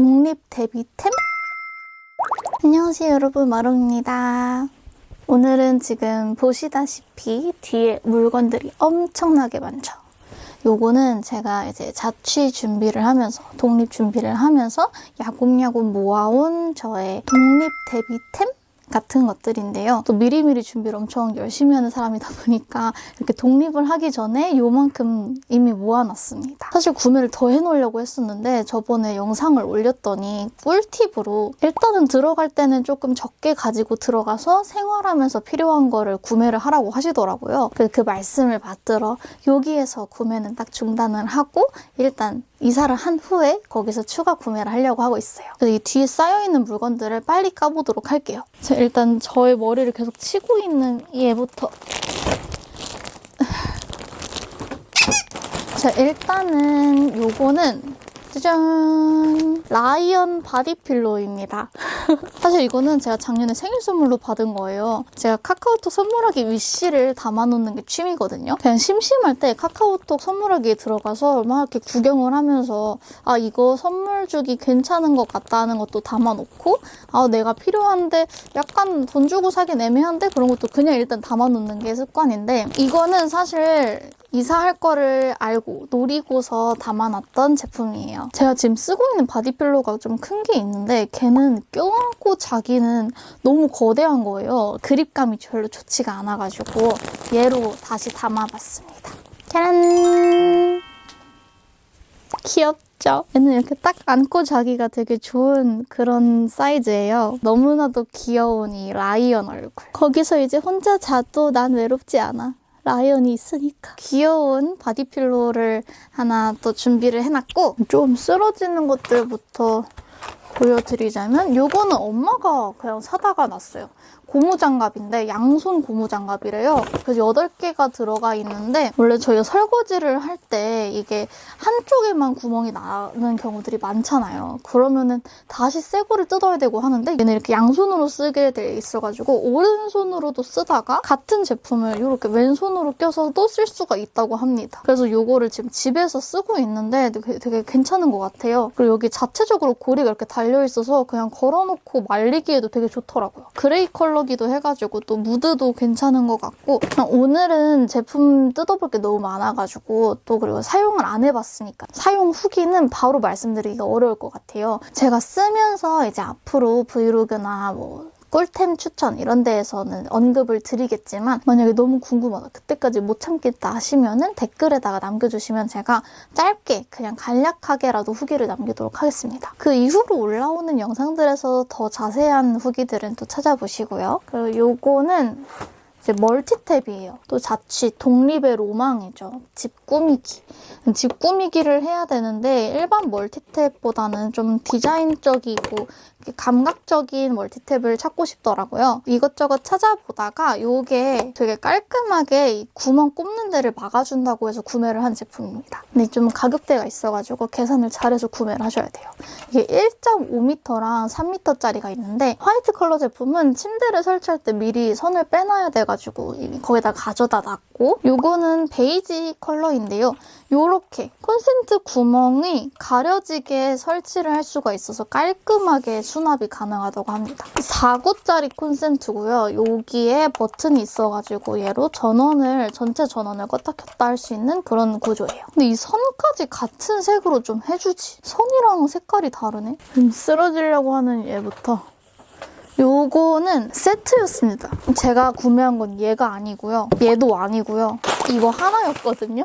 독립 데뷔템? 안녕하세요 여러분 마롱입니다. 오늘은 지금 보시다시피 뒤에 물건들이 엄청나게 많죠. 요거는 제가 이제 자취 준비를 하면서 독립 준비를 하면서 야곱야곱 모아온 저의 독립 데뷔템 같은 것들인데요. 또 미리미리 준비를 엄청 열심히 하는 사람이다 보니까 이렇게 독립을 하기 전에 요만큼 이미 모아놨습니다. 사실 구매를 더 해놓으려고 했었는데 저번에 영상을 올렸더니 꿀팁으로 일단은 들어갈 때는 조금 적게 가지고 들어가서 생활하면서 필요한 거를 구매를 하라고 하시더라고요. 그, 그 말씀을 받들어 여기에서 구매는 딱 중단을 하고 일단 이사를 한 후에 거기서 추가 구매를 하려고 하고 있어요. 그래서 이 뒤에 쌓여있는 물건들을 빨리 까보도록 할게요. 자, 일단 저의 머리를 계속 치고 있는 얘부터 자, 일단은 요거는 짜잔! 라이언 body pillow입니다. 사실 이거는 제가 작년에 생일 선물로 받은 거예요. 제가 카카오톡 선물하기 wish를 담아놓는 게 취미거든요. 그냥 심심할 때 카카오톡 선물하기에 들어가서 막 이렇게 구경을 하면서 아 이거 선물 주기 괜찮은 것 같다는 것도 담아놓고 아 내가 필요한데 약간 돈 주고 사긴 애매한데 그런 것도 그냥 일단 담아놓는 게 습관인데 이거는 사실 이사할 거를 알고 노리고서 담아놨던 제품이에요. 제가 지금 쓰고 있는 바디필로가 좀 큰 게 있는데 걔는 껴안고 자기는 너무 거대한 거예요. 그립감이 별로 좋지가 않아가지고 얘로 다시 담아봤습니다. 짜란! 귀엽죠? 얘는 이렇게 딱 안고 자기가 되게 좋은 그런 사이즈예요. 너무나도 귀여운 이 라이언 얼굴. 거기서 이제 혼자 자도 난 외롭지 않아. 라이언이 있으니까 귀여운 body pillow를 하나 또 준비를 해놨고 좀 쓰러지는 것들부터 보여드리자면 요거는 엄마가 그냥 사다가 놨어요. 고무장갑인데 양손 고무장갑이래요. 그래서 8개가 들어가 있는데 원래 저희가 설거지를 할 때 이게 한쪽에만 구멍이 나는 경우들이 많잖아요. 그러면은 다시 새 거를 뜯어야 되고 하는데 얘는 이렇게 양손으로 쓰게 돼 있어가지고 오른손으로도 쓰다가 같은 제품을 이렇게 왼손으로 껴서도 쓸 수가 있다고 합니다. 그래서 이거를 지금 집에서 쓰고 있는데 되게, 되게 괜찮은 것 같아요. 그리고 여기 자체적으로 고리가 이렇게 달려있어서 그냥 걸어놓고 말리기에도 되게 좋더라고요. 그레이 컬러기도 해가지고 또 무드도 괜찮은 것 같고 오늘은 제품 뜯어볼 게 너무 많아가지고 또 그리고 사용을 안 해봤으니까 사용 후기는 바로 말씀드리기가 어려울 것 같아요. 제가 쓰면서 이제 앞으로 브이로그나 뭐 꿀템 추천 이런 데에서는 언급을 드리겠지만 만약에 너무 궁금하다 그때까지 못 참겠다 하시면은 댓글에다가 남겨주시면 제가 짧게 그냥 간략하게라도 후기를 남기도록 하겠습니다. 그 이후로 올라오는 영상들에서 더 자세한 후기들은 또 찾아보시고요. 그리고 요거는 이제 멀티탭이에요. 또 자취, 독립의 로망이죠. 집 꾸미기. 집 꾸미기를 해야 되는데 일반 멀티탭보다는 좀 디자인적이고 감각적인 멀티탭을 찾고 싶더라고요. 이것저것 찾아보다가 이게 되게 깔끔하게 구멍 꼽는 데를 막아준다고 해서 구매를 한 제품입니다. 근데 좀 가격대가 있어가지고 계산을 잘해서 구매를 하셔야 돼요. 이게 1.5m랑 3m짜리가 있는데 화이트 컬러 제품은 침대를 설치할 때 미리 선을 빼놔야 돼가지고 거기다 가져다 놨고 이거는 베이지 컬러인데요. 이렇게 콘센트 구멍이 가려지게 설치를 할 수가 있어서 깔끔하게 수납이 가능하다고 합니다. 4구짜리 콘센트고요. 여기에 버튼이 있어가지고 얘로 전원을 전체 전원을 껐다 켰다 할 수 있는 그런 구조예요. 근데 이 선까지 같은 색으로 좀 해주지. 선이랑 색깔이 다르네. 좀 쓰러지려고 하는 얘부터 요거는 세트였습니다. 제가 구매한 건 얘가 아니고요. 얘도 아니고요. 이거 하나였거든요.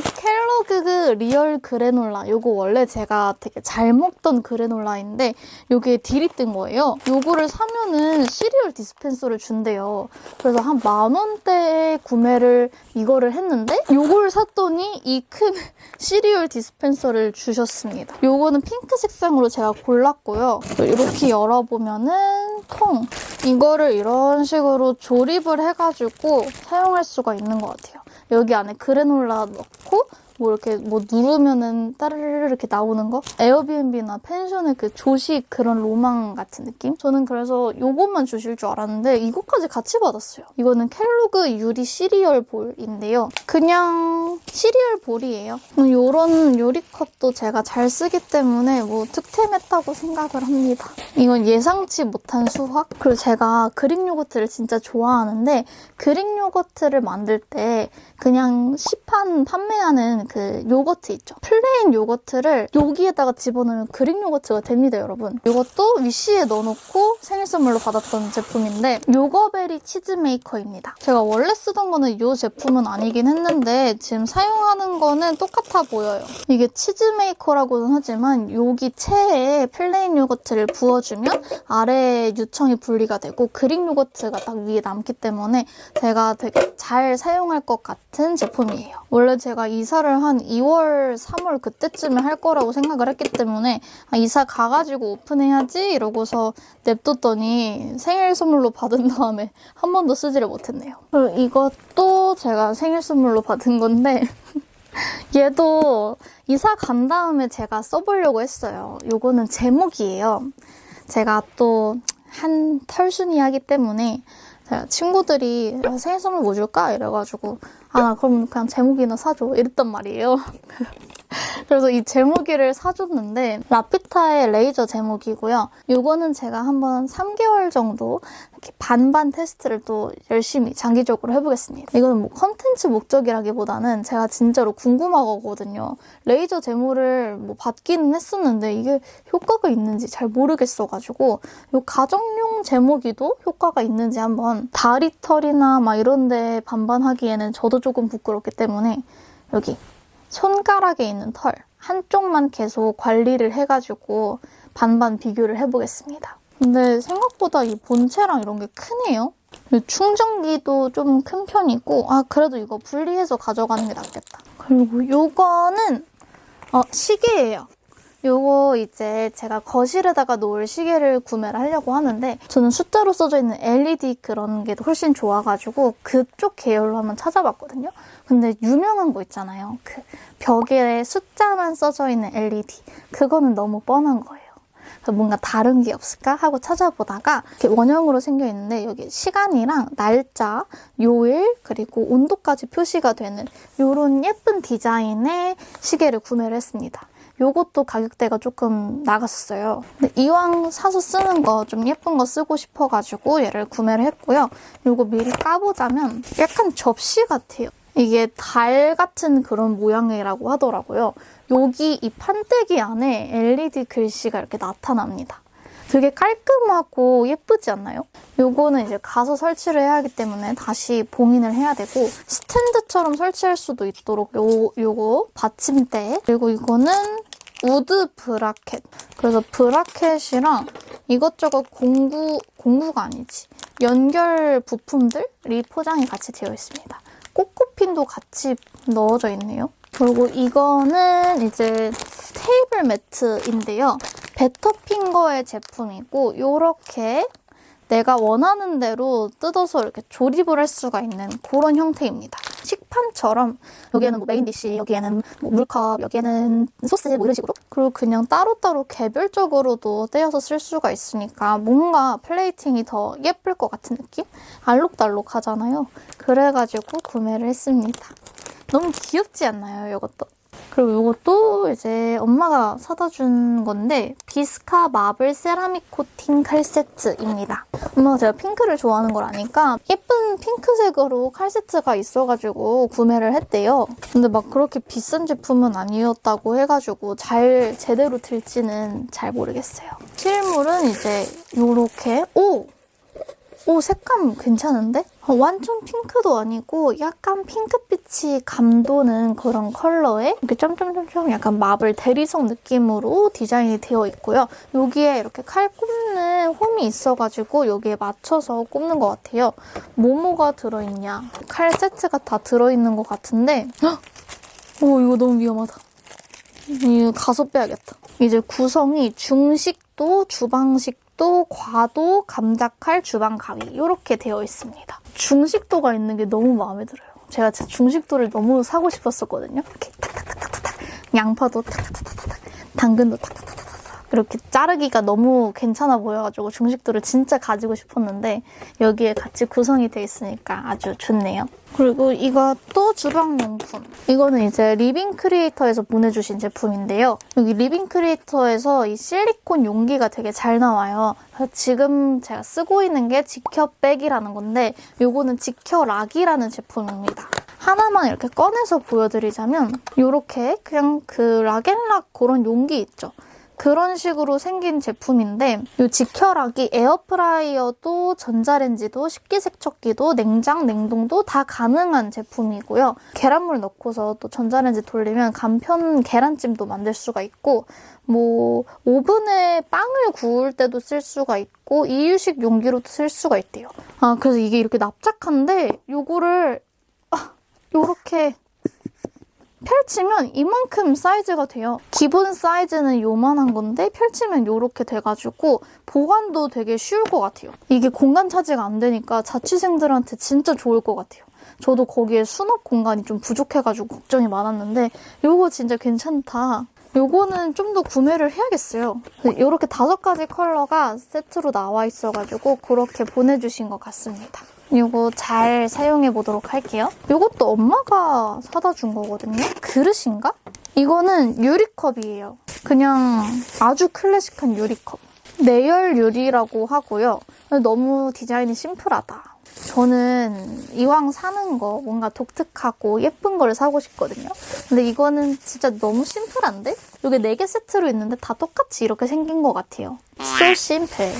켈로그 리얼 그래놀라 요거 원래 제가 되게 잘 먹던 그래놀라인데 요게 deal이 뜬 거예요. 요거를 사면은 시리얼 dispenser를 준대요. 그래서 한 만 원대에 구매를 이거를 했는데 요걸 샀더니 이 큰 시리얼 dispenser를 주셨습니다. 요거는 핑크 색상으로 제가 골랐고요. 이렇게 열어보면은 통 이거를 이런 식으로 조립을 해가지고 사용할 수가 있는 것 같아요. 여기 안에 그래놀라 넣고 뭐 이렇게 뭐 누르면은 따르르 이렇게 나오는 거? 에어비앤비나 펜션의 그 조식 그런 로망 같은 느낌? 저는 그래서 요것만 주실 줄 알았는데 이것까지 같이 받았어요. 이거는 켈로그 유리 시리얼 bowl인데요. 그냥 시리얼 bowl이에요. 이런 유리컵도 제가 잘 쓰기 때문에 뭐 득템했다고 생각을 합니다. 이건 예상치 못한 수확? 그리고 제가 그릭 요거트를 진짜 좋아하는데 그릭 요거트를 만들 때 그냥 시판 판매하는 그 요거트 있죠. 플레인 요거트를 여기에다가 집어넣으면 그릭 요거트가 됩니다, 여러분. 이것도 wish에 넣어놓고 생일 선물로 받았던 제품인데 요거베리 치즈 메이커입니다. 제가 원래 쓰던 거는 이 제품은 아니긴 했는데 지금 사용하는 거는 똑같아 보여요. 이게 치즈 maker라고는 하지만 여기 체에 플레인 요거트를 부어주면 아래에 유청이 분리가 되고 그릭 요거트가 딱 위에 남기 때문에 제가 되게 잘 사용할 것 같은 제품이에요. 원래 제가 이사를 한 2월, 3월 그때쯤에 할 거라고 생각을 했기 때문에 아, 이사 가가지고 오픈해야지 이러고서 냅뒀더니 생일 선물로 받은 다음에 한 번도 쓰지를 못했네요. 그리고 이것도 제가 생일 선물로 받은 건데 얘도 이사 간 다음에 제가 써보려고 했어요. 요거는 제목이에요. 제가 또 한 털순이 하기 때문에 제가 친구들이 야, 생일 선물 뭐 줄까? 이래가지고 아, 나 그럼 그냥 제목이나 사줘. 이랬단 말이에요. 그래서 이 제목이를 사줬는데 라피타의 레이저 제목이고요. 이거는 제가 한번 3개월 정도 이렇게 반반 테스트를 또 열심히 장기적으로 해보겠습니다. 이거는 뭐 컨텐츠 목적이라기보다는 제가 진짜로 궁금하거든요. 레이저 제모를 뭐 받기는 했었는데 이게 효과가 있는지 잘 모르겠어가지고 이 가정용 제모기도 효과가 있는지 한번 다리털이나 막 이런 데 반반하기에는 저도 조금 부끄럽기 때문에 여기 손가락에 있는 털 한쪽만 계속 관리를 해가지고 반반 비교를 해보겠습니다. 근데 생각보다 이 본체랑 이런 게 크네요. 충전기도 좀 큰 편이고 아 그래도 이거 분리해서 가져가는 게 낫겠다. 그리고 요거는 어, 시계예요. 요거 이제 제가 거실에다가 놓을 시계를 구매를 하려고 하는데 저는 숫자로 써져 있는 LED 그런 게 훨씬 좋아가지고 그쪽 계열로 한번 찾아봤거든요. 근데 유명한 거 있잖아요. 그 벽에 숫자만 써져 있는 LED. 그거는 너무 뻔한 거예요. 뭔가 다른 게 없을까 하고 찾아보다가 이렇게 원형으로 생겨 있는데 여기 시간이랑 날짜, 요일, 그리고 온도까지 표시가 되는 이런 예쁜 디자인의 시계를 구매를 했습니다. 요것도 가격대가 조금 나갔었어요. 근데 이왕 사서 쓰는 거 좀 예쁜 거 쓰고 싶어가지고 얘를 구매를 했고요. 요거 미리 까보자면 약간 접시 같아요. 이게 달 같은 그런 모양이라고 하더라고요. 여기 이 판때기 안에 LED 글씨가 이렇게 나타납니다. 되게 깔끔하고 예쁘지 않나요? 요거는 이제 가서 설치를 해야 하기 때문에 다시 봉인을 해야 되고 스탠드처럼 설치할 수도 있도록 요, 요거 받침대 그리고 이거는 wood bracket 그래서 bracket이랑 이것저것 공구, 공구가 아니지 연결 부품들이 포장이 같이 되어 있습니다. 꼭꼬핀도 같이 넣어져 있네요. 그리고 이거는 이제 테이블 매트인데요. 베터핑거의 제품이고 이렇게 내가 원하는 대로 뜯어서 이렇게 조립을 할 수가 있는 그런 형태입니다. 식판처럼 여기에는 뭐 main dish, 여기에는 뭐 물컵, 여기에는 소스 뭐 이런 식으로 그리고 그냥 따로따로 개별적으로도 떼어서 쓸 수가 있으니까 뭔가 plating이 더 예쁠 것 같은 느낌? 알록달록 하잖아요. 그래가지고 구매를 했습니다. 너무 귀엽지 않나요, 이것도? 그리고 이것도 이제 엄마가 사다 준 건데 비스카 마블 세라믹 코팅 칼 세트입니다. 엄마가 제가 핑크를 좋아하는 걸 아니까 예쁜 핑크색으로 칼 세트가 있어가지고 구매를 했대요. 근데 막 그렇게 비싼 제품은 아니었다고 해가지고 잘 제대로 들지는 잘 모르겠어요. 실물은 이제 이렇게 오! 오 색감 괜찮은데? 어, 완전 핑크도 아니고 약간 핑크빛이 감도는 그런 컬러에 이렇게 점점점점 약간 마블 대리석 느낌으로 디자인이 되어 있고요. 여기에 이렇게 칼 꼽는 홈이 있어가지고 여기에 맞춰서 꼽는 것 같아요. 뭐뭐가 들어있냐? 칼 세트가 다 들어있는 것 같은데 헉! 오 이거 너무 위험하다. 이거 가서 빼야겠다. 이제 구성이 중식도 주방식 도 과도 감자칼 주방 가위 이렇게 되어 있습니다. 중식도가 있는 게 너무 마음에 들어요. 제가 제 중식도를 너무 사고 싶었었거든요. 이렇게 탁탁탁탁탁 양파도 탁탁탁탁탁 당근도 탁탁탁탁탁 이렇게 자르기가 너무 괜찮아 보여가지고 중식도를 진짜 가지고 싶었는데 여기에 같이 구성이 돼 있으니까 아주 좋네요. 그리고 이것도 주방용품. 이거는 이제 리빙 크리에이터에서 보내주신 제품인데요. 여기 리빙 크리에이터에서 이 실리콘 용기가 되게 잘 나와요. 지금 제가 쓰고 있는 게 지켜백이라는 건데 이거는 지켜락이라는 제품입니다. 하나만 이렇게 꺼내서 보여드리자면 이렇게 그냥 그 락앤락 그런 용기 있죠. 그런 식으로 생긴 제품인데 이 지켜락이 에어프라이어도 전자레인지도 식기세척기도 냉장, 냉동도 다 가능한 제품이고요. 계란물 넣고서 또 전자레인지 돌리면 간편 계란찜도 만들 수가 있고 뭐 오븐에 빵을 구울 때도 쓸 수가 있고 이유식 용기로도 쓸 수가 있대요. 아 그래서 이게 이렇게 납작한데 요거를 아, 요렇게 펼치면 이만큼 사이즈가 돼요. 기본 사이즈는 요만한 건데 펼치면 이렇게 돼가지고 보관도 되게 쉬울 것 같아요. 이게 공간 차지가 안 되니까 자취생들한테 진짜 좋을 것 같아요. 저도 거기에 수납 공간이 좀 부족해가지고 걱정이 많았는데 요거 진짜 괜찮다. 요거는 좀 더 구매를 해야겠어요. 이렇게 다섯 가지 컬러가 세트로 나와 있어가지고 그렇게 보내주신 것 같습니다. 이거 잘 사용해 보도록 할게요. 이것도 엄마가 사다 준 거거든요. 그릇인가? 이거는 유리컵이에요. 그냥 아주 클래식한 유리컵. 내열 유리라고 하고요. 너무 디자인이 심플하다. 저는 이왕 사는 거 뭔가 독특하고 예쁜 걸 사고 싶거든요. 근데 이거는 진짜 너무 심플한데? 이게 4개 세트로 있는데 다 똑같이 이렇게 생긴 것 같아요. So simple.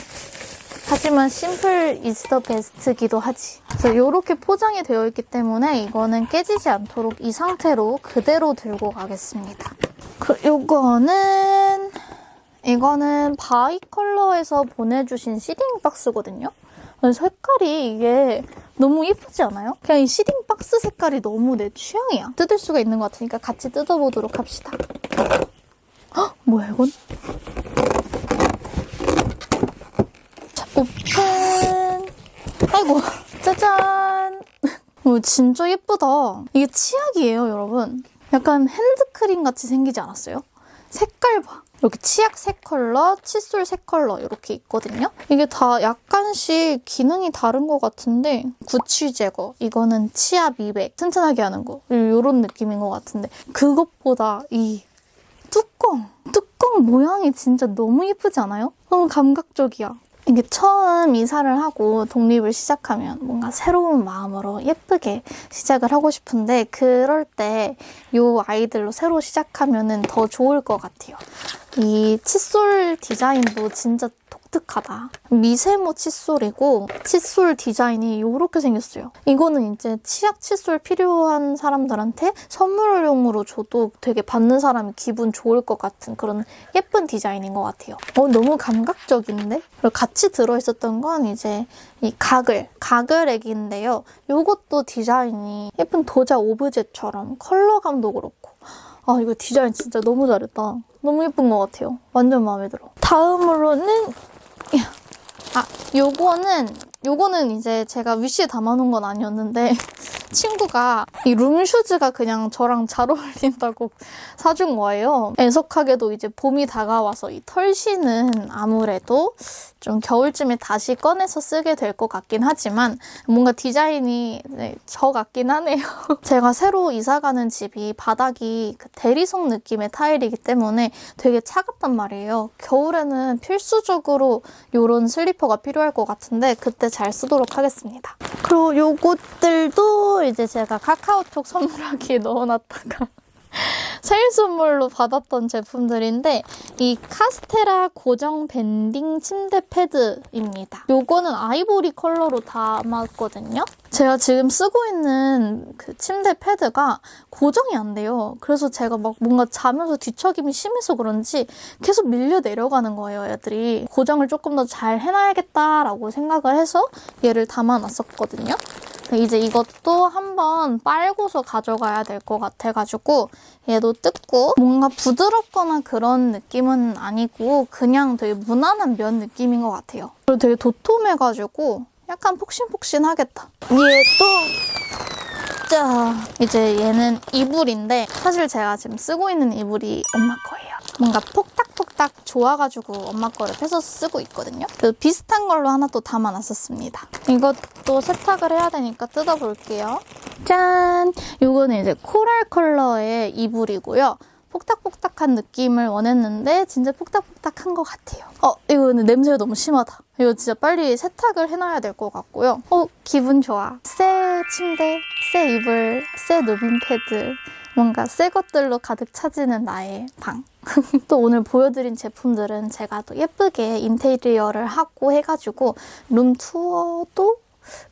하지만 simple the best기도 하지. 그래서 이렇게 포장이 되어 있기 때문에 이거는 깨지지 않도록 이 상태로 그대로 들고 가겠습니다. 그, 요거는 이거는 바이 컬러에서 보내주신 seeding 박스거든요. 색깔이 이게 너무 예쁘지 않아요? 그냥 이 seeding 박스 색깔이 너무 내 취향이야. 뜯을 수가 있는 것 같으니까 같이 뜯어보도록 합시다. 헉, 뭐야 이건? 자, 오픈! 아이고, 짜잔! 오, 진짜 예쁘다. 이게 치약이에요, 여러분. 약간 핸드크림 같이 생기지 않았어요? 색깔 봐. 이렇게 치약 세 컬러, 칫솔 세 컬러 이렇게 있거든요. 이게 다 약간씩 기능이 다른 것 같은데 구취 제거, 이거는 치아 미백, 튼튼하게 하는 거 이런 느낌인 것 같은데 그것보다 이 뚜껑, 뚜껑 모양이 진짜 너무 예쁘지 않아요? 너무 감각적이야. 이게 처음 이사를 하고 독립을 시작하면 뭔가 새로운 마음으로 예쁘게 시작을 하고 싶은데 그럴 때 이 아이들로 새로 시작하면 더 좋을 것 같아요. 이 칫솔 디자인도 진짜 독특하다. 미세모 칫솔이고 칫솔 디자인이 이렇게 생겼어요. 이거는 이제 치약 칫솔 필요한 사람들한테 선물용으로 줘도 되게 받는 사람이 기분 좋을 것 같은 그런 예쁜 디자인인 것 같아요. 어, 너무 감각적인데? 그리고 같이 들어있었던 건 이제 이 가글, 가글액인데요. 이것도 디자인이 예쁜 도자 오브제처럼 컬러감도 그렇고 아 이거 디자인 진짜 너무 잘했다. 너무 예쁜 것 같아요. 완전 마음에 들어. 다음으로는 아 요거는 요거는 이제 제가 위시에 담아놓은 건 아니었는데 친구가 이 룸슈즈가 그냥 저랑 잘 어울린다고 사준 거예요. 애석하게도 이제 봄이 다가와서 이 털신은 아무래도 좀 겨울쯤에 다시 꺼내서 쓰게 될 것 같긴 하지만 뭔가 디자인이 네, 저 같긴 하네요. 제가 새로 이사 가는 집이 바닥이 그 대리석 느낌의 타일이기 때문에 되게 차갑단 말이에요. 겨울에는 필수적으로 이런 슬리퍼가 필요할 것 같은데 그때 잘 쓰도록 하겠습니다. 그리고 요것들도 이제 제가 카카오톡 선물하기에 넣어놨다가 생일 선물로 받았던 제품들인데 이 카스테라 고정 밴딩 침대 패드입니다. 요거는 아이보리 컬러로 담았거든요. 제가 지금 쓰고 있는 그 침대 패드가 고정이 안 돼요. 그래서 제가 막 뭔가 자면서 뒤척임이 심해서 그런지 계속 밀려 내려가는 거예요, 애들이. 고정을 조금 더 잘 해놔야겠다라고 생각을 해서 얘를 담아놨었거든요. 이제 이것도 한번 빨고서 가져가야 될 것 같아가지고 얘도 뜯고 뭔가 부드럽거나 그런 느낌은 아니고 그냥 되게 무난한 면 느낌인 것 같아요. 그리고 되게 도톰해가지고 약간 폭신폭신하겠다. 얘도 자, 이제 얘는 이불인데 사실 제가 지금 쓰고 있는 이불이 엄마 거예요. 뭔가 폭닥폭닥 좋아가지고 엄마 거를 뺏어서 쓰고 있거든요. 그 비슷한 걸로 하나 또 담아놨었습니다. 이것도 세탁을 해야 되니까 뜯어볼게요. 짠! 요거는 이제 코랄 컬러의 이불이고요. 폭닥폭닥한 느낌을 원했는데 진짜 폭닥폭닥한 것 같아요. 어, 이거는 냄새가 너무 심하다. 이거 진짜 빨리 세탁을 해놔야 될 것 같고요. 어, 기분 좋아. 새 침대, 새 이불, 새 누빔 패드. 뭔가 새 것들로 가득 차지는 나의 방. 또 오늘 보여드린 제품들은 제가 또 예쁘게 인테리어를 하고 해가지고 룸 투어도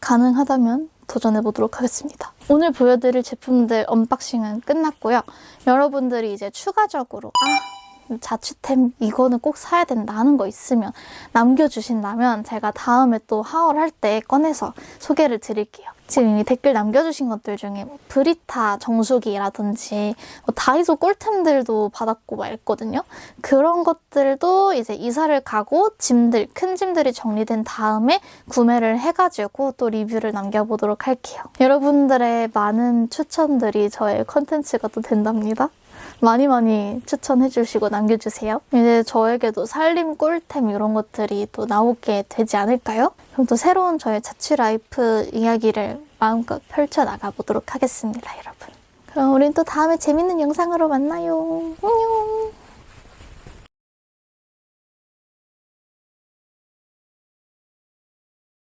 가능하다면 도전해보도록 하겠습니다. 오늘 보여드릴 제품들 언박싱은 끝났고요. 여러분들이 이제 추가적으로 아 자취템 이거는 꼭 사야 된다 하는 거 있으면 남겨주신다면 제가 다음에 또 하울할 때 꺼내서 소개를 드릴게요. 지금 이미 댓글 남겨주신 것들 중에 뭐 브리타 정수기라든지 뭐 다이소 꿀템들도 받았고 막 있거든요. 그런 것들도 이제 이사를 가고 짐들, 큰 짐들이 정리된 다음에 구매를 해가지고 또 리뷰를 남겨보도록 할게요. 여러분들의 많은 추천들이 저의 컨텐츠가 또 된답니다. 많이 많이 추천해주시고 남겨주세요. 이제 저에게도 살림 꿀템 이런 것들이 또 나오게 되지 않을까요? 그럼 또 새로운 저의 자취 life 이야기를 마음껏 펼쳐나가 보도록 하겠습니다, 여러분. 그럼 우린 또 다음에 재밌는 영상으로 만나요. 안녕!